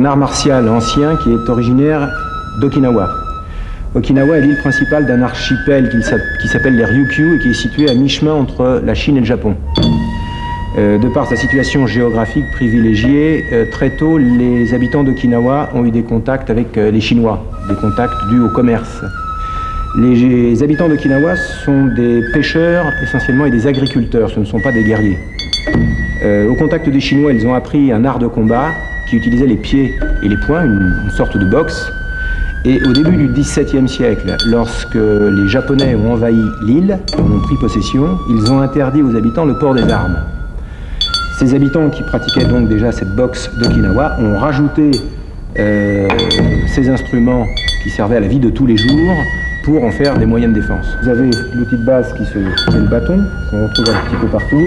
un art martial ancien qui est originaire d'Okinawa. Okinawa est l'île principale d'un archipel qui s'appelle les Ryukyu et qui est situé à mi-chemin entre la Chine et le Japon. Euh, de par sa situation géographique privilégiée, euh, très tôt, les habitants d'Okinawa ont eu des contacts avec euh, les Chinois, des contacts dus au commerce. Les habitants d'Okinawa sont des pêcheurs essentiellement et des agriculteurs, ce ne sont pas des guerriers. au contact des Chinois, ils ont appris un art de combat qui utilisait les pieds et les poings, une, sorte de boxe. Et au début du XVIIe siècle, lorsque les Japonais ont envahi l'île, ont pris possession, ils ont interdit aux habitants le port des armes. Ces habitants qui pratiquaient donc déjà cette boxe d'Okinawa ont rajouté euh, ces instruments qui servaient à la vie de tous les jours pour en faire des moyens de défense. Vous avez l'outil de base qui, est le bâton, qu'on retrouve un petit peu partout.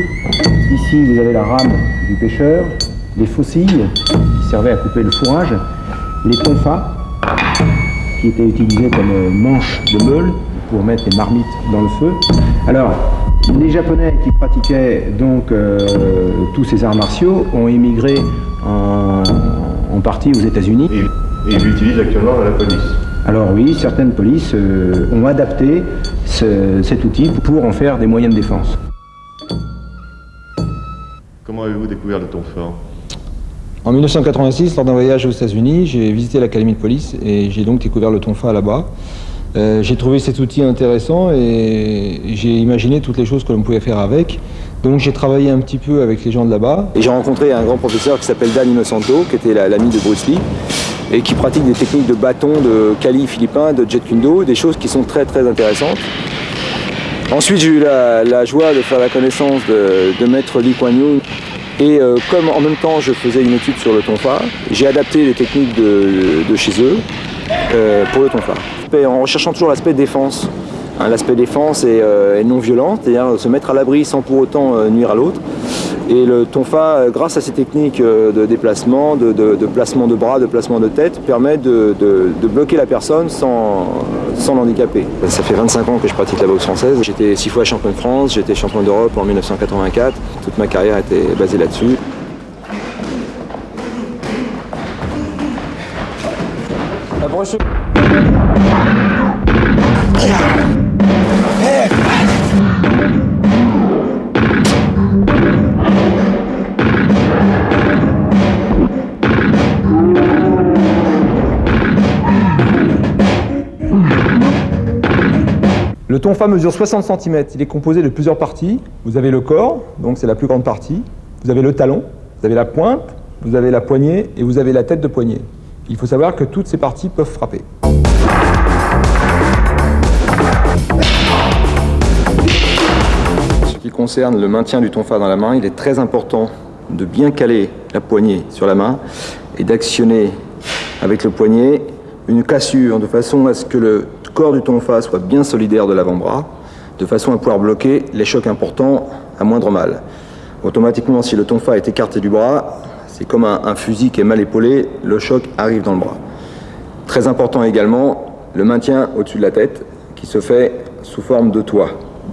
Ici, vous avez la rame du pêcheur, les faucilles servaient à couper le fourrage, les tonfas qui étaient utilisés comme manche de meule pour mettre les marmites dans le feu. Alors, les Japonais qui pratiquaient donc euh, tous ces arts martiaux ont émigré en, partie aux États-Unis. Et, ils l'utilisent actuellement dans la police Alors oui, certaines polices euh, ont adapté cet outil pour en faire des moyens de défense. Comment avez-vous découvert le fort En 1986, lors d'un voyage aux États-Unis, j'ai visité l'académie de police et j'ai donc découvert le tonfa là-bas. Euh, j'ai trouvé cet outil intéressant et j'ai imaginé toutes les choses que l'on pouvait faire avec. Donc j'ai travaillé un petit peu avec les gens de là-bas. Et j'ai rencontré un grand professeur qui s'appelle Dan Innocento, qui était l'ami de Bruce Lee, et qui pratique des techniques de bâton, de kali philippin, de jet kundo, des choses qui sont très très intéressantes. Ensuite j'ai eu la, joie de faire la connaissance de, maître Lee Kuan Yew. Et euh, comme en même temps je faisais une étude sur le tonfa, j'ai adapté les techniques de, chez eux euh, pour le tonfa en recherchant toujours l'aspect défense. Hein, l'aspect défense est, euh, non violent, c'est-à-dire se mettre à l'abri sans pour autant nuire à l'autre. Et le tonfa, grâce à ces techniques de déplacement, de, placement de bras, de placement de tête, permet de, bloquer la personne sans, sans l'handicaper. Ça fait 25 ans que je pratique la boxe française. J'étais six fois champion de France, j'étais champion d'Europe en 1984. Toute ma carrière était basée là-dessus. Tonfa mesure 60 cm. Il est composé de plusieurs parties. Vous avez le corps, donc c'est la plus grande partie. Vous avez le talon, vous avez la pointe, vous avez la poignée et vous avez la tête de poignée. Il faut savoir que toutes ces parties peuvent frapper. Ce qui concerne le maintien du tonfa dans la main, il est très important de bien caler la poignée sur la main et d'actionner avec le poignet une cassure de façon à ce que le corps du tonfa soit bien solidaire de l'avant-bras, de façon à pouvoir bloquer les chocs importants à moindre mal. Automatiquement, si le tonfa est écarté du bras, c'est comme un, fusil qui est mal épaulé, le choc arrive dans le bras. Très important également, le maintien au-dessus de la tête, qui se fait sous forme de toit,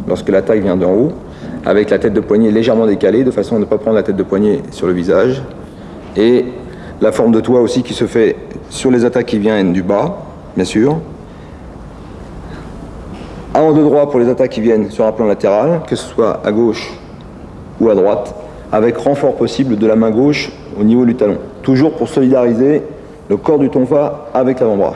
lorsque l'attaque vient d'en haut, avec la tête de poignet légèrement décalée, de façon à ne pas prendre la tête de poignet sur le visage, et la forme de toit aussi qui se fait sur les attaques qui viennent du bas, bien sûr, avant de droit pour les attaques qui viennent sur un plan latéral, que ce soit à gauche ou à droite, avec renfort possible de la main gauche au niveau du talon. Toujours pour solidariser le corps du tonfa avec l'avant-bras.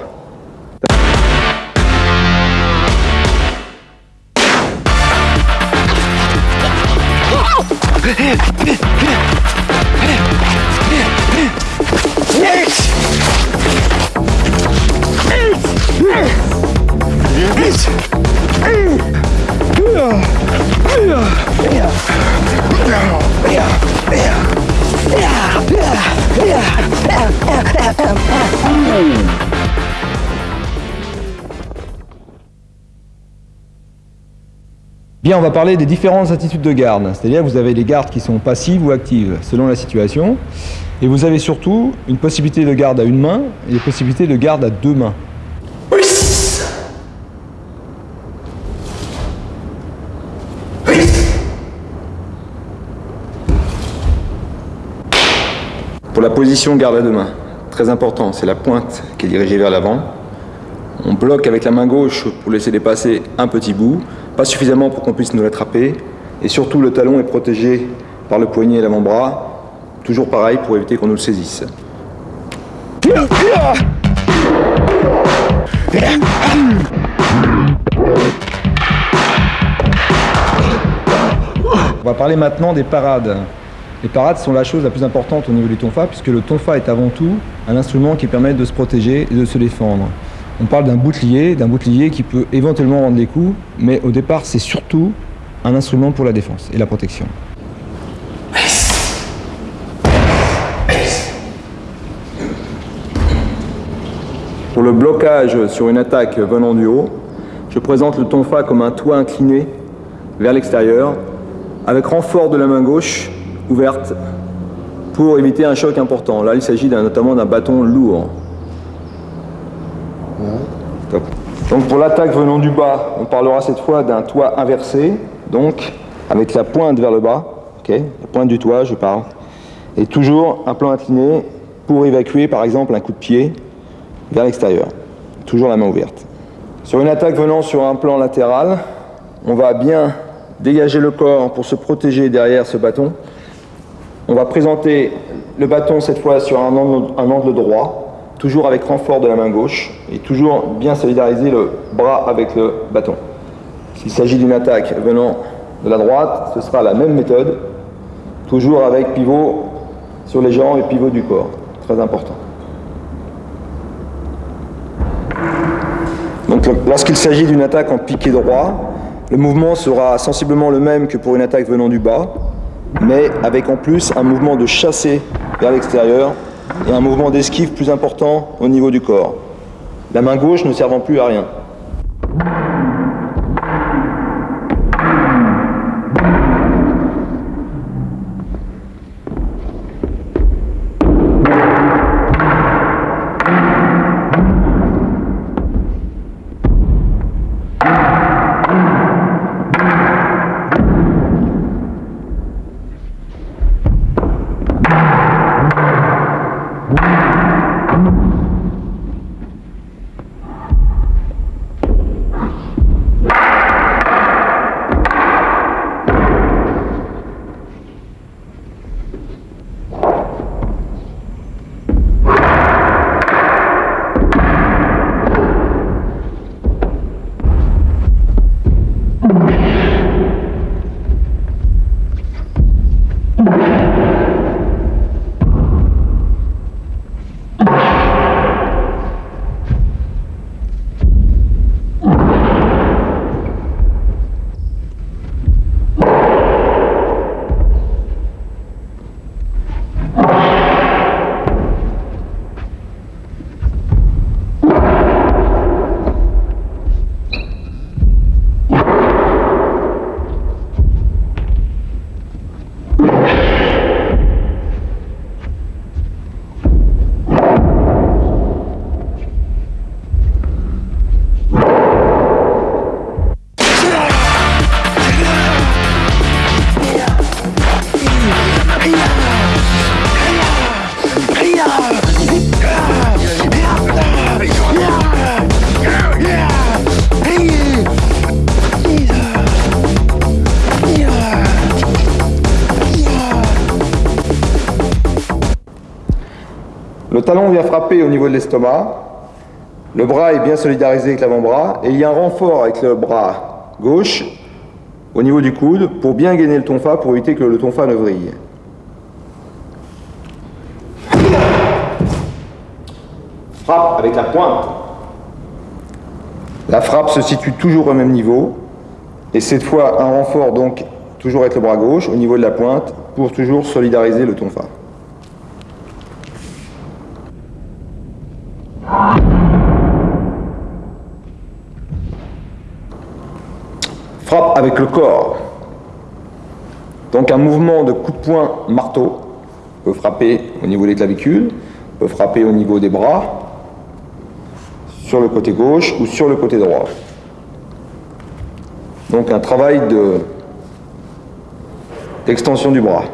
Bien, on va parler des différentes attitudes de garde. C'est-à-dire vous avez les gardes qui sont passives ou actives, selon la situation. Et vous avez surtout une possibilité de garde à une main et une possibilité de garde à deux mains. Position garde à deux mains, très important, c'est la pointe qui est dirigée vers l'avant. On bloque avec la main gauche pour laisser dépasser un petit bout, pas suffisamment pour qu'on puisse nous l'attraper. Et surtout, le talon est protégé par le poignet et l'avant-bras, toujours pareil pour éviter qu'on nous le saisisse. On va parler maintenant des parades. Les parades sont la chose la plus importante au niveau du tonfa, puisque le tonfa est avant tout un instrument qui permet de se protéger et de se défendre. On parle d'un bouclier, d'un bouclier qui peut éventuellement rendre des coups, mais au départ c'est surtout un instrument pour la défense et la protection. Pour le blocage sur une attaque venant du haut, je présente le tonfa comme un toit incliné vers l'extérieur, avec renfort de la main gauche ouverte pour éviter un choc important. Là, il s'agit notamment d'un bâton lourd. Donc pour l'attaque venant du bas, on parlera cette fois d'un toit inversé, donc avec la pointe vers le bas, la pointe du toit, je parle, et toujours un plan incliné pour évacuer par exemple un coup de pied vers l'extérieur. Toujours la main ouverte. Sur une attaque venant sur un plan latéral, on va bien dégager le corps pour se protéger derrière ce bâton. On va présenter le bâton cette fois sur un angle, droit, toujours avec renfort de la main gauche, et toujours bien solidariser le bras avec le bâton. S'il s'agit d'une attaque venant de la droite, ce sera la même méthode, toujours avec pivot sur les jambes et pivot du corps. Très important. Donc lorsqu'il s'agit d'une attaque en piqué droit, le mouvement sera sensiblement le même que pour une attaque venant du bas, mais avec en plus un mouvement de chassé vers l'extérieur et un mouvement d'esquive plus important au niveau du corps. La main gauche ne servant plus à rien. Frapper au niveau de l'estomac, le bras est bien solidarisé avec l'avant-bras, et il y a un renfort avec le bras gauche au niveau du coude pour bien gainer le tonfa, pour éviter que le tonfa ne vrille. Frappe avec la pointe. La frappe se situe toujours au même niveau, et cette fois un renfort donc toujours avec le bras gauche au niveau de la pointe pour toujours solidariser le tonfa. Avec le corps. Donc un mouvement de coup de poing marteau peut frapper au niveau des clavicules, peut frapper au niveau des bras, sur le côté gauche ou sur le côté droit. Donc un travail d'extension du bras.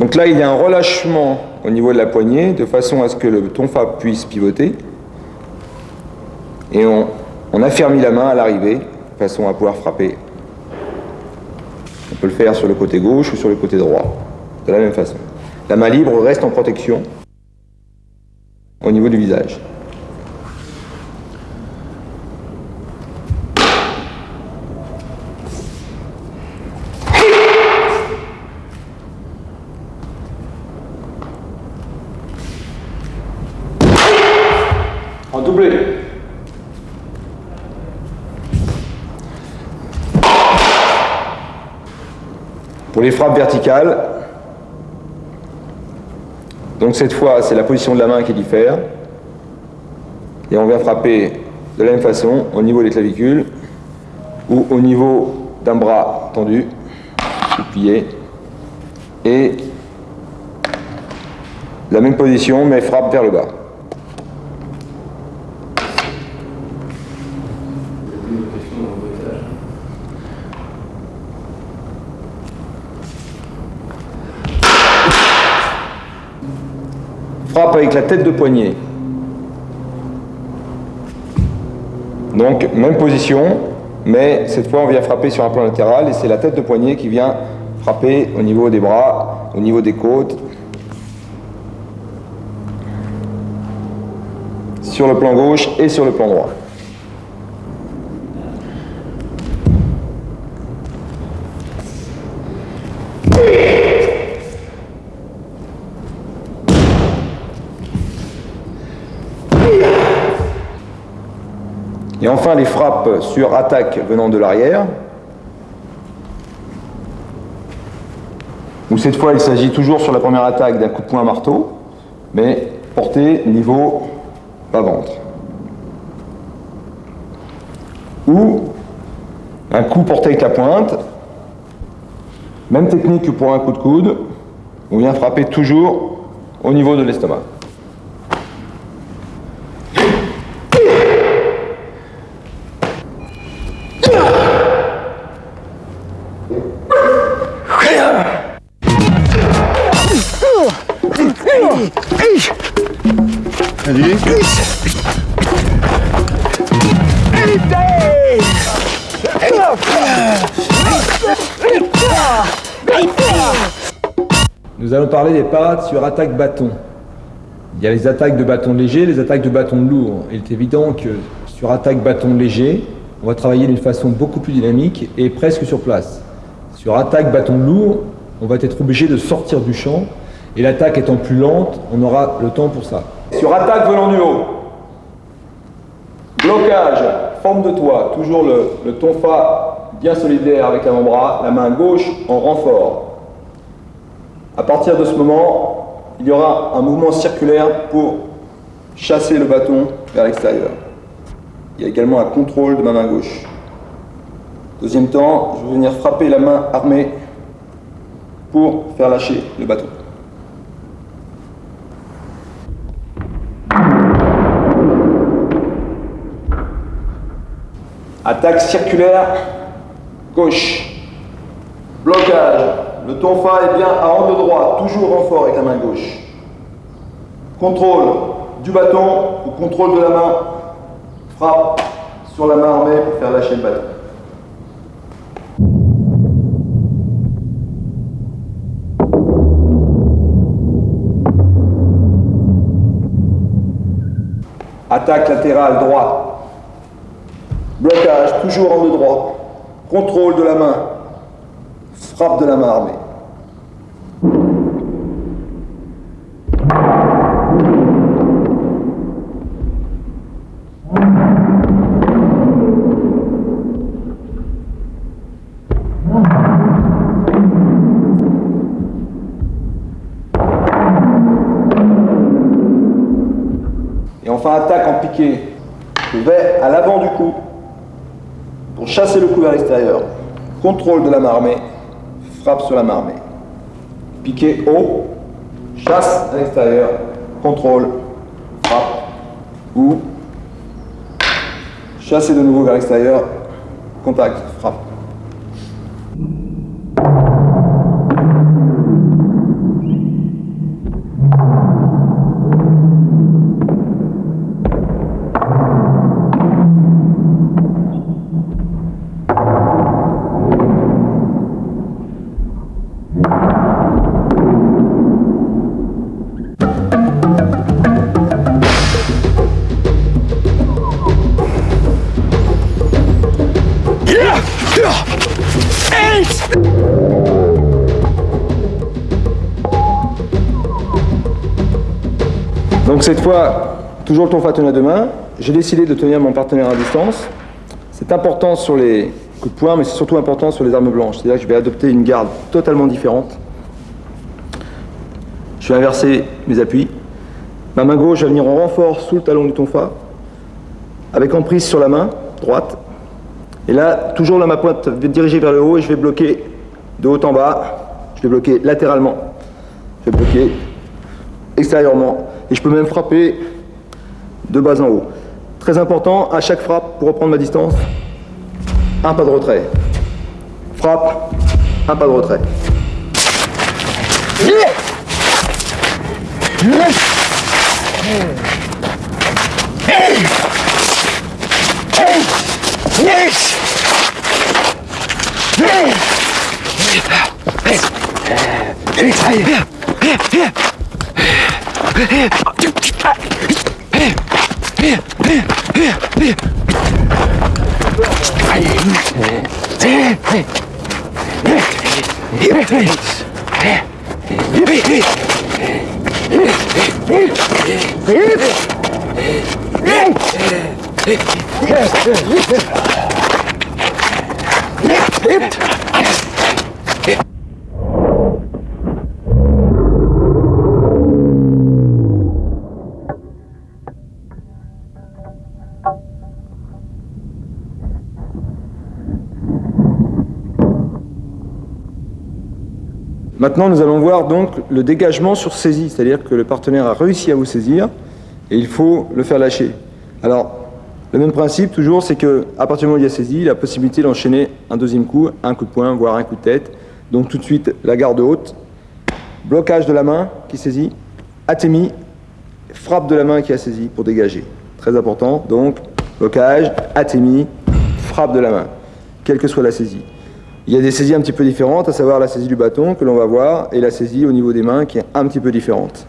Donc là, il y a un relâchement au niveau de la poignée, de façon à ce que le tonfa puisse pivoter. Et on, on affermit la main à l'arrivée, de façon à pouvoir frapper. On peut le faire sur le côté gauche ou sur le côté droit, de la même façon. La main libre reste en protection au niveau du visage. En doublé. Pour les frappes verticales, donc cette fois c'est la position de la main qui diffère. Et on vient frapper de la même façon au niveau des clavicules ou au niveau d'un bras tendu, plié. Et la même position mais frappe vers le bas. Frappe avec la tête de poignet. Donc, même position, mais cette fois on vient frapper sur un plan latéral et c'est la tête de poignet qui vient frapper au niveau des bras, au niveau des côtes, sur le plan gauche et sur le plan droit. Enfin les frappes sur attaque venant de l'arrière, où cette fois il s'agit toujours sur la première attaque d'un coup de poing marteau, mais porté niveau bas-ventre. Ou un coup porté avec la pointe, même technique que pour un coup de coude, on vient frapper toujours au niveau de l'estomac. Des parades sur attaque bâton. Il y a les attaques de bâton léger, les attaques de bâton lourd. Il est évident que sur attaque bâton léger, on va travailler d'une façon beaucoup plus dynamique et presque sur place. Sur attaque bâton lourd, on va être obligé de sortir du champ et l'attaque étant plus lente, on aura le temps pour ça. Sur attaque venant du haut, blocage, forme de toit, toujours le, le tonfa bien solidaire avec l'avant-bras, la main gauche en renfort. À partir de ce moment, il y aura un mouvement circulaire pour chasser le bâton vers l'extérieur. Il y a également un contrôle de ma main gauche. Deuxième temps, je vais venir frapper la main armée pour faire lâcher le bâton. Attaque circulaire gauche. Blocage. Le tonfa est bien à angle droit, toujours renfort avec la main gauche. Contrôle du bâton ou contrôle de la main. Frappe sur la main armée pour faire lâcher le bâton. Attaque latérale droit. Blocage, toujours en deux droit. Contrôle de la main. Frappe de la main armée. Piqué. Je vais à l'avant du coup pour chasser le coup vers l'extérieur. Contrôle de la main armée, frappe sur la main armée. Piqué haut, chasse à l'extérieur, contrôle, frappe, ou chasser de nouveau vers l'extérieur, contact, toujours le à deux mains, j'ai décidé de tenir mon partenaire à distance. C'est important sur les coups de poing, mais c'est surtout important sur les armes blanches. C'est-à-dire que je vais adopter une garde totalement différente. Je vais inverser mes appuis. Ma main gauche va venir en renfort sous le talon du tonfa, avec emprise sur la main droite. Et là, toujours là, ma pointe va diriger vers le haut et je vais bloquer de haut en bas. Je vais bloquer latéralement. Je vais bloquer extérieurement. Et je peux même frapper de bas en haut. Très important, à chaque frappe, pour reprendre ma distance, un pas de retrait. Frappe, un pas de retrait. Yes, yes, yes. Maintenant, nous allons voir donc le dégagement sur saisie, c'est-à-dire que le partenaire a réussi à vous saisir et il faut le faire lâcher. Alors, le même principe toujours, c'est que à partir du moment où il y a saisie, il a la possibilité d'enchaîner un deuxième coup, un coup de poing, voire un coup de tête. Donc tout de suite, la garde haute, blocage de la main qui saisit, atémie, frappe de la main qui a saisi pour dégager. Très important, donc blocage, atémie, frappe de la main, quelle que soit la saisie. Il y a des saisies un petit peu différentes, à savoir la saisie du bâton que l'on va voir et la saisie au niveau des mains qui est un petit peu différente.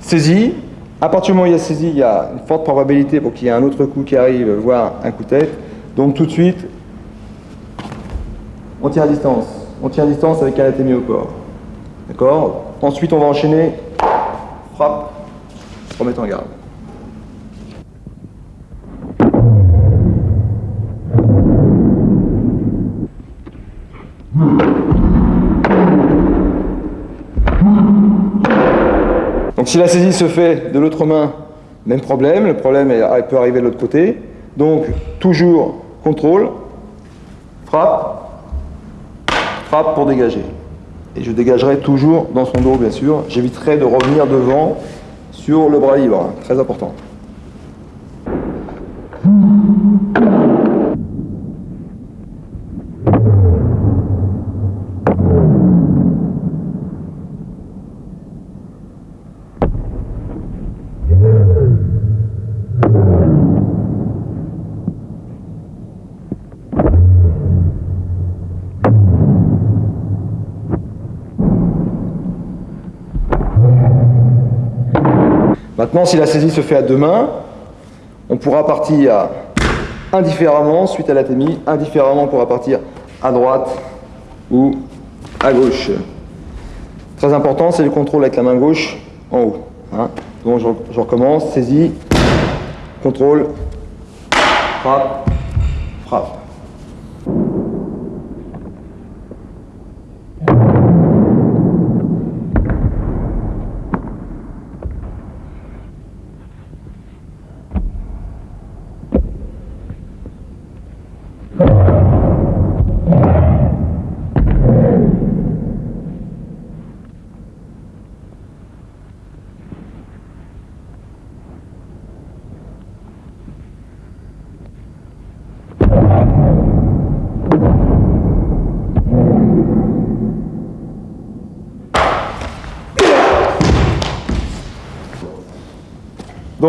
Saisie, à partir du moment où il y a saisie, il y a une forte probabilité pour qu'il y ait un autre coup qui arrive, voire un coup de tête. Donc tout de suite, on tient à distance. On tient à distance avec un atémie au corps. D'accord? Ensuite, on va enchaîner frappe, remettre en garde. Donc si la saisie se fait de l'autre main, même problème, le problème peut arriver de l'autre côté. Donc toujours contrôle, frappe, frappe pour dégager. Et je dégagerai toujours dans son dos bien sûr. J'éviterai de revenir devant sur le bras libre, très important. Maintenant, si la saisie se fait à deux mains, on pourra partir indifféremment suite à l'atémie, indifféremment on pourra partir à droite ou à gauche. Très important, c'est le contrôle avec la main gauche en haut. Hein. Donc je recommence, saisie, contrôle, frappe, frappe.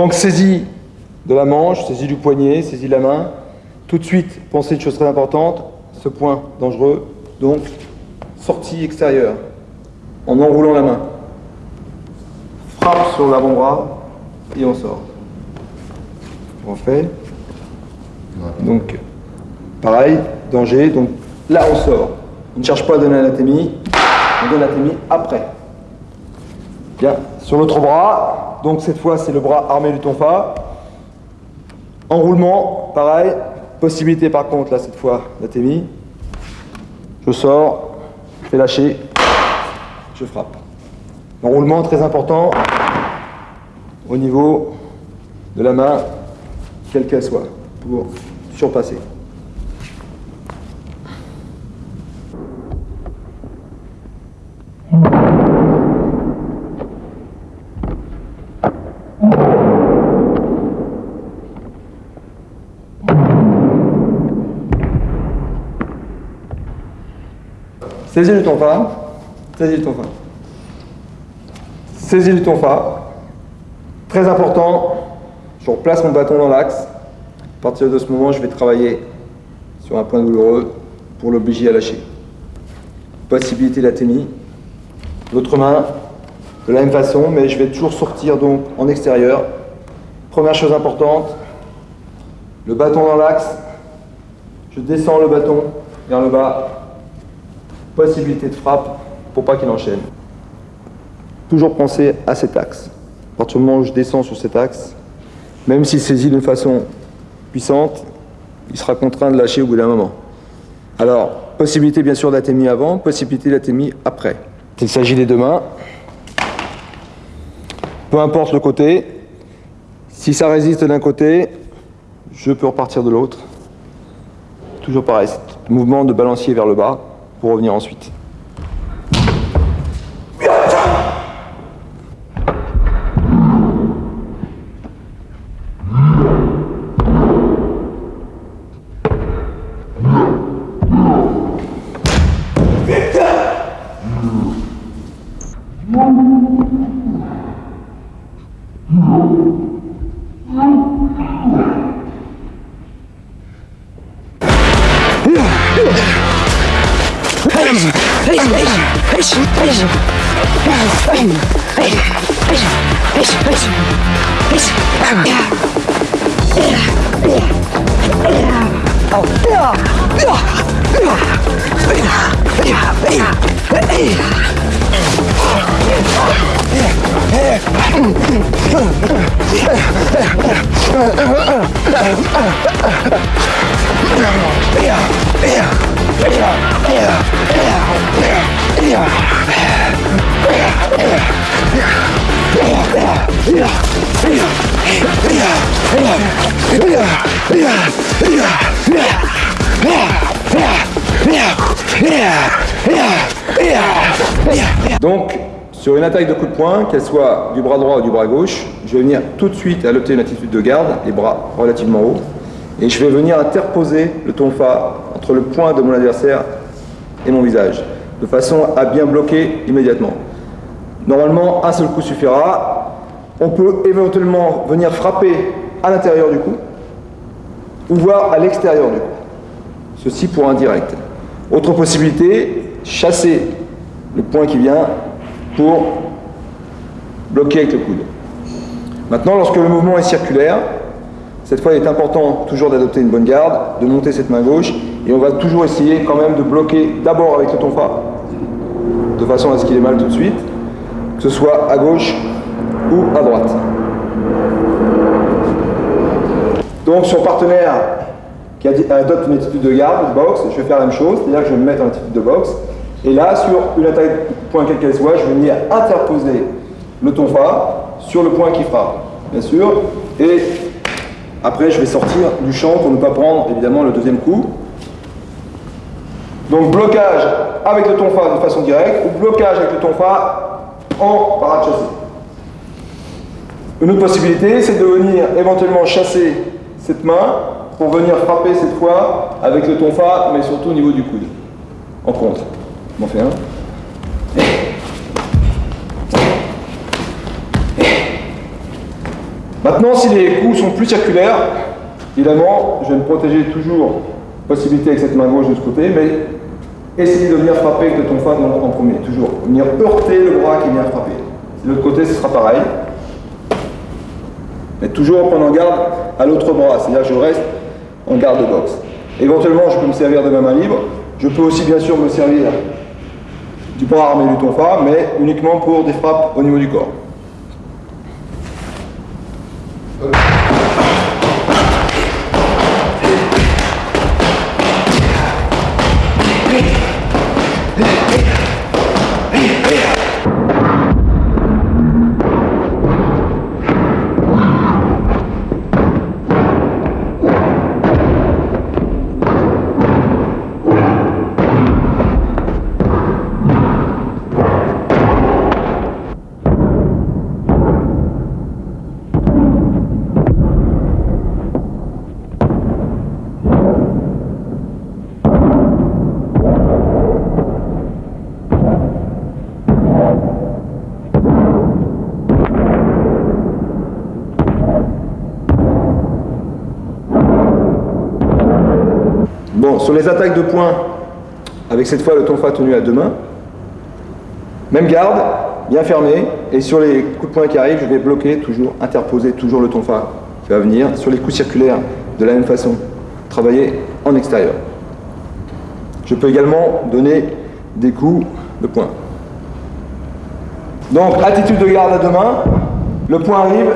Donc saisie de la manche, saisie du poignet, saisie de la main. Tout de suite, pensez une chose très importante, ce point dangereux, donc sortie extérieure, en enroulant la main. Frappe sur l'avant-bras et on sort. On fait. Donc, pareil, danger, donc là on sort. On ne cherche pas à donner l'anatémie, on donne l'anatémie après. Bien, Sur l'autre bras, donc cette fois c'est le bras armé du tonfa. Enroulement, pareil. Possibilité par contre, là cette fois, d'atémie. Je sors, je fais lâcher, je frappe. Enroulement très important au niveau de la main, quelle qu'elle soit, pour surpasser. Saisis le tonfa, saisis le tonfa. Saisis le tonfa. Très important, je replace mon bâton dans l'axe. À partir de ce moment, je vais travailler sur un point douloureux pour l'obliger à lâcher. Possibilité d'athénie. L'autre main, de la même façon, mais je vais toujours sortir donc en extérieur. Première chose importante, le bâton dans l'axe. Je descends le bâton vers le bas. Possibilité de frappe pour pas qu'il enchaîne. Toujours penser à cet axe. À partir du moment où je descends sur cet axe, même s'il saisit d'une façon puissante, il sera contraint de lâcher au bout d'un moment. Alors, possibilité bien sûr d'athémie avant, possibilité d'athémie après. Il s'agit des deux mains. Peu importe le côté, si ça résiste d'un côté, je peux repartir de l'autre. Toujours pareil, mouvement de balancier vers le bas pour revenir ensuite. Yeah. Donc, sur une attaque de coup de poing, qu'elle soit du bras droit ou du bras gauche, je vais venir tout de suite adopter une attitude de garde, les bras relativement hauts, et je vais venir interposer le tonfa entre le poing de mon adversaire et mon visage, de façon à bien bloquer immédiatement. Normalement, un seul coup suffira. On peut éventuellement venir frapper à l'intérieur du cou, ou voir à l'extérieur du cou. Ceci pour un direct. Autre possibilité, chasser le point qui vient pour bloquer avec le coude. Maintenant, lorsque le mouvement est circulaire, cette fois il est important toujours d'adopter une bonne garde, de monter cette main gauche, et on va toujours essayer quand même de bloquer d'abord avec le tonfa, de façon à ce qu'il ait mal tout de suite, que ce soit à gauche ou à droite. Donc sur partenaire qui adopte une attitude de garde, de boxe, je vais faire la même chose, c'est-à-dire que je vais me mettre en attitude de boxe, et là, sur une attaque point quelle qu'elle soit, je vais venir interposer le tonfa sur le point qui frappe, bien sûr. Et après, je vais sortir du champ pour ne pas prendre, évidemment, le deuxième coup. Donc, blocage avec le tonfa de façon directe ou blocage avec le tonfa en parade chassée. Une autre possibilité, c'est de venir éventuellement chasser cette main pour venir frapper cette fois avec le tonfa, mais surtout au niveau du coude, en contre. On fait un. Maintenant, si les coups sont plus circulaires, évidemment, je vais me protéger toujours, possibilité avec cette main gauche de ce côté, mais essayer de venir frapper avec le tonfa en premier, toujours. Venir heurter le bras qui vient frapper. De l'autre côté, ce sera pareil. Mais toujours en prenant garde à l'autre bras, c'est-à-dire je reste en garde de boxe. Éventuellement, je peux me servir de ma main libre. Je peux aussi, bien sûr, me servir du bras armé du tonfa, mais uniquement pour des frappes au niveau du corps. Sur les attaques de poing, avec cette fois le tonfa tenu à deux mains, même garde, bien fermé, et sur les coups de poing qui arrivent, je vais bloquer toujours, interposer toujours le tonfa qui va venir. Sur les coups circulaires, de la même façon, travailler en extérieur. Je peux également donner des coups de poing. Donc, attitude de garde à deux mains, le poing arrive,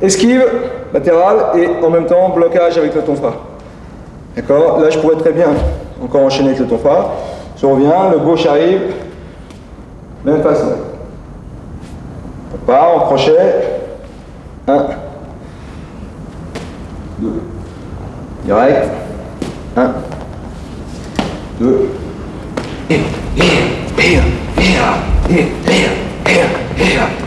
esquive, latéral, et en même temps, blocage avec le tonfa. D'accord Là, je pourrais très bien encore enchaîner avec le tonfa. Je reviens, le gauche arrive, même façon. On part, on crochet. Un. Deux. Direct. Un. Deux. Et, et, et, et, et, et, et, et.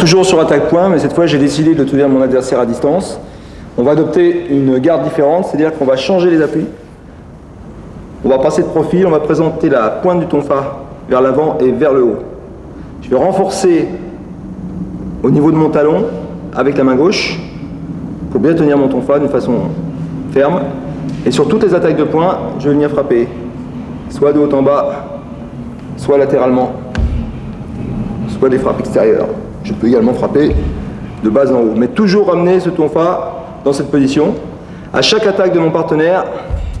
Toujours sur attaque point, mais cette fois j'ai décidé de tenir mon adversaire à distance. On va adopter une garde différente, c'est-à-dire qu'on va changer les appuis. On va passer de profil, on va présenter la pointe du tonfa vers l'avant et vers le haut. Je vais renforcer au niveau de mon talon avec la main gauche pour bien tenir mon tonfa d'une façon ferme. Et sur toutes les attaques de poing, je vais venir frapper, soit de haut en bas, soit latéralement, soit des frappes extérieures. Je peux également frapper de bas en haut, mais toujours ramener ce tonfa dans cette position. À chaque attaque de mon partenaire,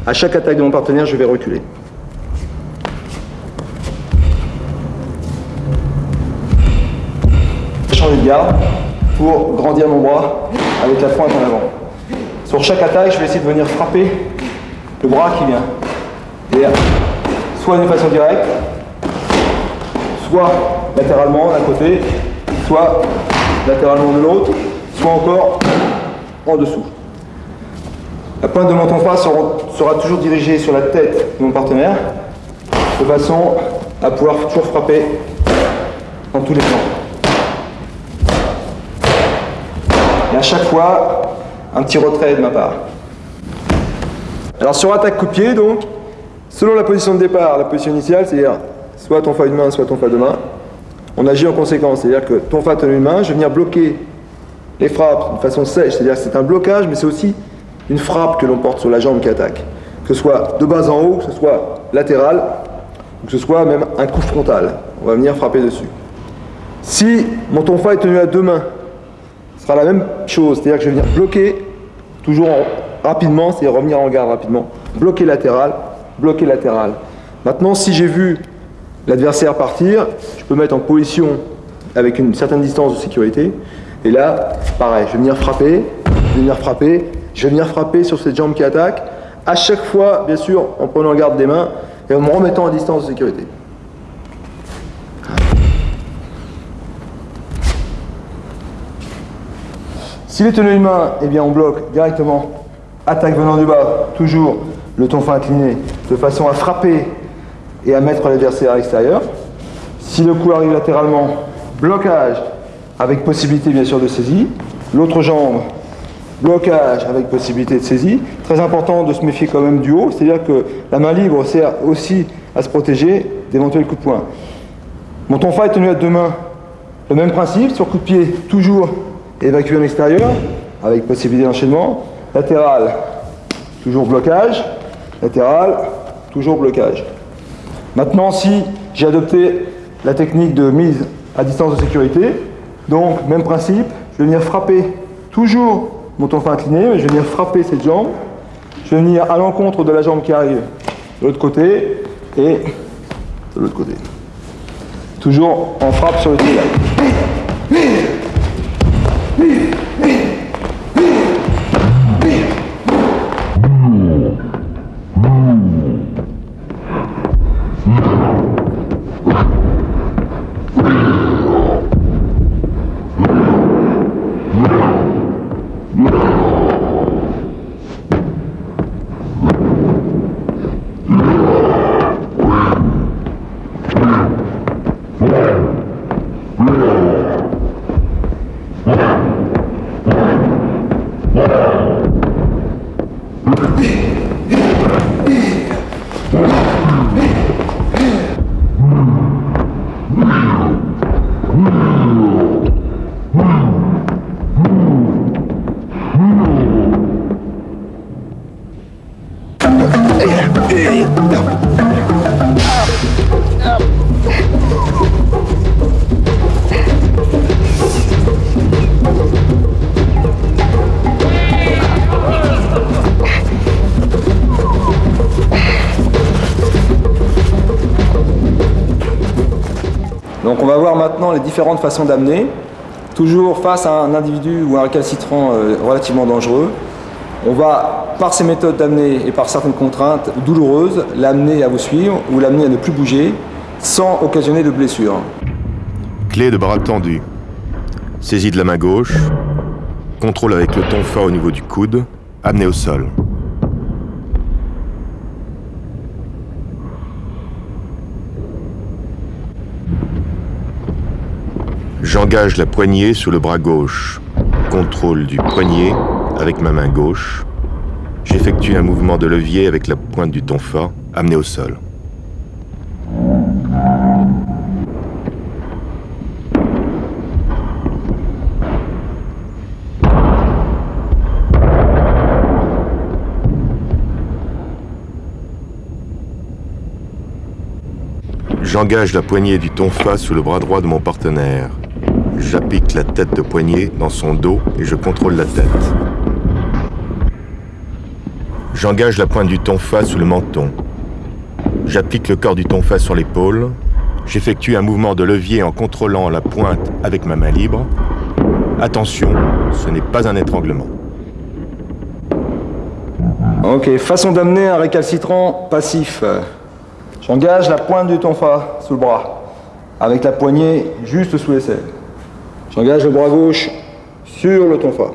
à chaque attaque de mon partenaire, je vais reculer. Changer de garde pour grandir mon bras avec la pointe en avant. Sur chaque attaque, je vais essayer de venir frapper le bras qui vient. Et soit d'une façon directe, soit latéralement d'un côté, soit latéralement de l'autre, soit encore en dessous. La pointe de mon tonfa sera, toujours dirigée sur la tête de mon partenaire, de façon à pouvoir toujours frapper dans tous les plans. Et à chaque fois, un petit retrait de ma part. Alors sur attaque coup donc, selon la position de départ, la position initiale, c'est-à-dire soit ton fa une main, soit ton fa deux mains, on agit en conséquence. C'est-à-dire que ton fa tenu une main, je vais venir bloquer les frappes de façon sèche. C'est-à-dire que c'est un blocage, mais c'est aussi une frappe que l'on porte sur la jambe qui attaque. Que ce soit de bas en haut, que ce soit latéral, ou que ce soit même un coup frontal. On va venir frapper dessus. Si mon tonfa est tenu à deux mains, ce sera la même chose, c'est-à-dire que je vais venir bloquer toujours rapidement, c'est-à-dire revenir en garde rapidement, bloquer latéral, bloquer latéral. Maintenant, si j'ai vu l'adversaire partir, je peux mettre en position avec une certaine distance de sécurité. Et là, pareil, je vais venir frapper, je vais venir frapper, je vais venir frapper sur cette jambe qui attaque, à chaque fois, bien sûr, en prenant garde des mains et en me remettant à distance de sécurité. S'il est tenu une main, eh bien on bloque directement. Attaque venant du bas, toujours le tonfa incliné, de façon à frapper et à mettre l'adversaire à l'extérieur. Si le coup arrive latéralement, blocage avec possibilité bien sûr de saisie. L'autre jambe, blocage avec possibilité de saisie. Très important de se méfier quand même du haut, c'est-à-dire que la main libre sert aussi à se protéger d'éventuels coups de poing. Mon tonfa est tenu à deux mains. Le même principe, sur coup de pied, toujours évacué en extérieur, avec possibilité d'enchaînement. Latéral, toujours blocage. Latéral, toujours blocage. Maintenant, si j'ai adopté la technique de mise à distance de sécurité, donc même principe, je vais venir frapper toujours mon tonfa incliné, mais je vais venir frapper cette jambe. Je vais venir à l'encontre de la jambe qui arrive de l'autre côté et de l'autre côté. Toujours en frappe sur le triangle. Donc on va voir maintenant les différentes façons d'amener. Toujours face à un individu ou un récalcitrant euh, relativement dangereux, on va, par ces méthodes d'amener et par certaines contraintes douloureuses, l'amener à vous suivre ou l'amener à ne plus bouger sans occasionner de blessure. Clé de bras tendu. Saisie de la main gauche. Contrôle avec le tonfa au niveau du coude. Amené au sol. J'engage la poignée sur le bras gauche. Contrôle du poignet avec ma main gauche. J'effectue un mouvement de levier avec la pointe du tonfa, amené au sol. J'engage la poignée du tonfa sous le bras droit de mon partenaire. J'applique la tête de poignée dans son dos et je contrôle la tête. J'engage la pointe du tonfa sous le menton. J'applique le corps du tonfa sur l'épaule. J'effectue un mouvement de levier en contrôlant la pointe avec ma main libre. Attention, ce n'est pas un étranglement. Ok, façon d'amener un récalcitrant passif. J'engage la pointe du tonfa sous le bras, avec la poignée juste sous l'aisselle. J'engage le bras gauche sur le tonfa.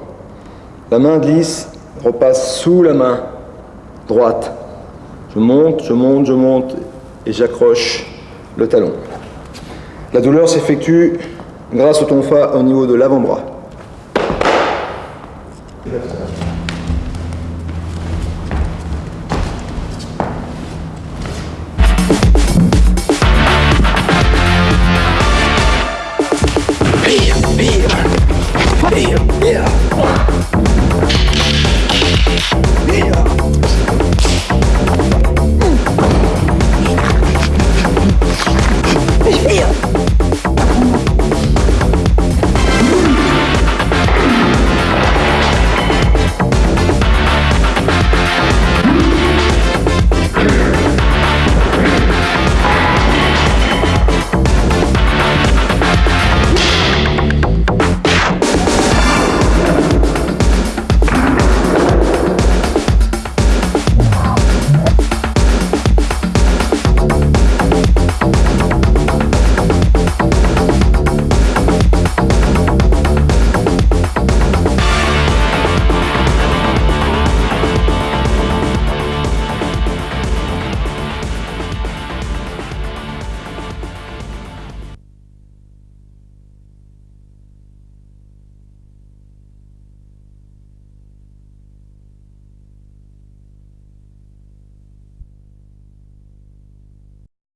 La main glisse, repasse sous la main droite. Je monte, je monte, je monte et j'accroche le talon. La douleur s'effectue grâce au tonfa au niveau de l'avant-bras.